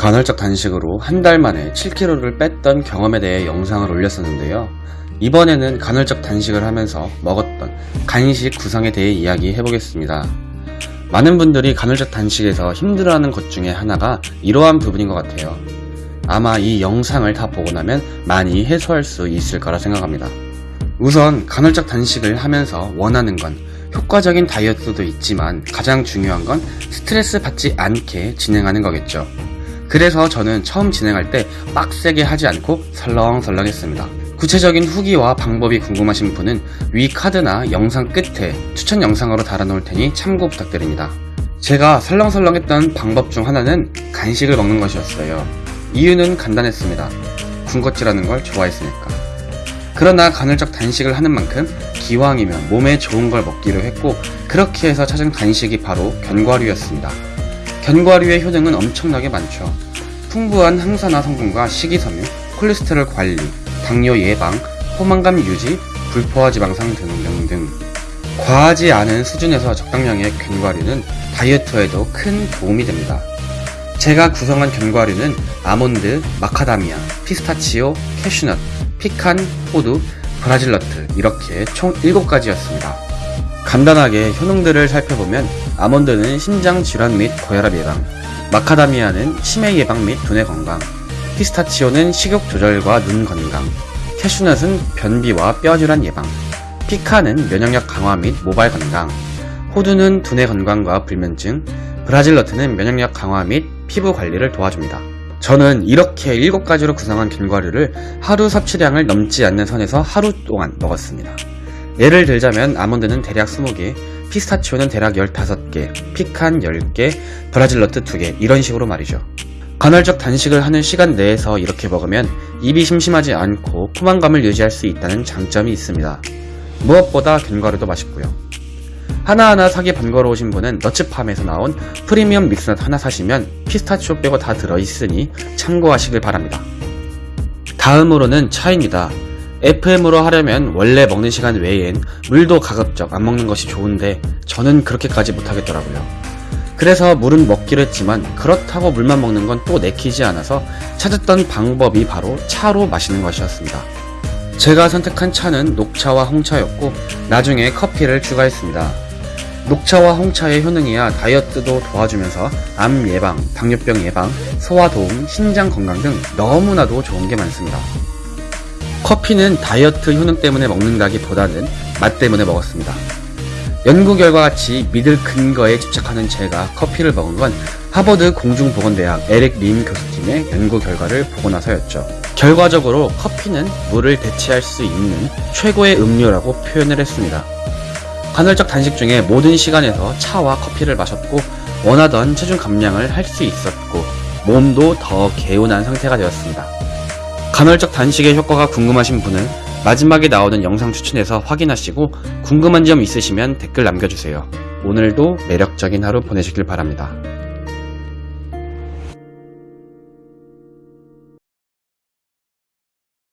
간헐적 단식으로 한 달 만에 7kg를 뺐던 경험에 대해 영상을 올렸었는데요. 이번에는 간헐적 단식을 하면서 먹었던 간식 구성에 대해 이야기해 보겠습니다. 많은 분들이 간헐적 단식에서 힘들어하는 것 중에 하나가 이러한 부분인 것 같아요. 아마 이 영상을 다 보고 나면 많이 해소할 수 있을 거라 생각합니다. 우선 간헐적 단식을 하면서 원하는 건 효과적인 다이어트도 있지만 가장 중요한 건 스트레스 받지 않게 진행하는 거겠죠. 그래서 저는 처음 진행할 때 빡세게 하지 않고 설렁설렁 했습니다. 구체적인 후기와 방법이 궁금하신 분은 위 카드나 영상 끝에 추천 영상으로 달아놓을 테니 참고 부탁드립니다. 제가 설렁설렁 했던 방법 중 하나는 간식을 먹는 것이었어요. 이유는 간단했습니다. 군것질하는 걸 좋아했으니까. 그러나 간헐적 단식을 하는 만큼 기왕이면 몸에 좋은 걸 먹기로 했고 그렇게 해서 찾은 간식이 바로 견과류였습니다. 견과류의 효능은 엄청나게 많죠. 풍부한 항산화 성분과 식이섬유, 콜레스테롤 관리, 당뇨 예방, 포만감 유지, 불포화 지방산 등등등. 과하지 않은 수준에서 적당량의 견과류는 다이어트에도 큰 도움이 됩니다. 제가 구성한 견과류는 아몬드, 마카다미아, 피스타치오, 캐슈넛, 피칸, 호두, 브라질너트 이렇게 총 7가지였습니다. 간단하게 효능들을 살펴보면 아몬드는 심장 질환 및 고혈압 예방, 마카다미아는 치매 예방 및 두뇌 건강, 피스타치오는 식욕 조절과 눈 건강, 캐슈넛은 변비와 뼈 질환 예방, 피칸은 면역력 강화 및 모발 건강, 호두는 두뇌 건강과 불면증, 브라질 너트는 면역력 강화 및 피부 관리를 도와줍니다. 저는 이렇게 7가지로 구성한 견과류를 하루 섭취량을 넘지 않는 선에서 하루 동안 먹었습니다. 예를 들자면 아몬드는 대략 20개, 피스타치오는 대략 15개, 피칸 10개, 브라질 너트 2개 이런 식으로 말이죠. 간헐적 단식을 하는 시간 내에서 이렇게 먹으면 입이 심심하지 않고 포만감을 유지할 수 있다는 장점이 있습니다. 무엇보다 견과류도 맛있고요. 하나하나 사기 번거로우신 분은 너츠팜에서 나온 프리미엄 믹스넛 하나 사시면 피스타치오 빼고 다 들어있으니 참고하시길 바랍니다. 다음으로는 차입니다. FM으로 하려면 원래 먹는 시간 외엔 물도 가급적 안 먹는 것이 좋은데 저는 그렇게까지 못하겠더라고요. 그래서 물은 먹기로 했지만 그렇다고 물만 먹는 건 또 내키지 않아서 찾았던 방법이 바로 차로 마시는 것이었습니다. 제가 선택한 차는 녹차와 홍차였고 나중에 커피를 추가했습니다. 녹차와 홍차의 효능이야 다이어트도 도와주면서 암 예방, 당뇨병 예방, 소화 도움, 신장 건강 등 너무나도 좋은 게 많습니다. 커피는 다이어트 효능 때문에 먹는다기보다는 맛 때문에 먹었습니다. 연구 결과 같이 믿을 근거에 집착하는 제가 커피를 먹은 건 하버드 공중보건대학 에릭 림 교수팀의 연구 결과를 보고 나서였죠. 결과적으로 커피는 물을 대체할 수 있는 최고의 음료라고 표현을 했습니다. 간헐적 단식 중에 모든 시간에서 차와 커피를 마셨고 원하던 체중 감량을 할 수 있었고 몸도 더 개운한 상태가 되었습니다. 간헐적 단식의 효과가 궁금하신 분은 마지막에 나오는 영상 추천에서 확인하시고 궁금한 점 있으시면 댓글 남겨주세요. 오늘도 매력적인 하루 보내시길 바랍니다.